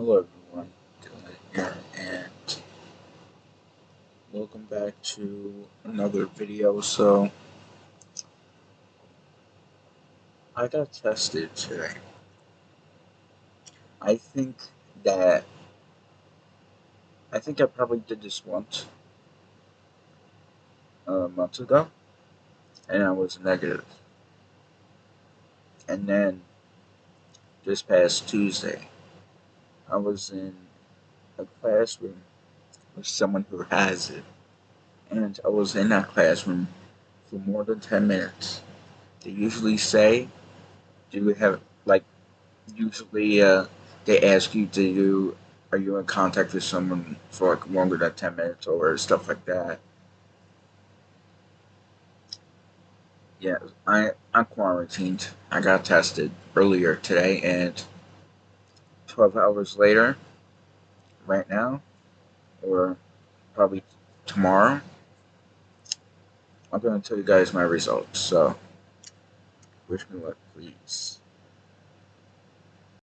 Hello everyone, Dylan here, and welcome back to another video. So, I got tested today. I think that, I think I probably did this once, uh, a month ago, and I was negative. And then, this past Tuesday, I was in a classroom with someone who has it. And I was in that classroom for more than 10 minutes. They usually say, do you have, like, usually uh, they ask you, do you, are you in contact with someone for like longer than 10 minutes or stuff like that. Yeah, I, I'm quarantined. I got tested earlier today and 12 hours later, right now, or probably tomorrow, I'm going to tell you guys my results. So, wish me luck, please.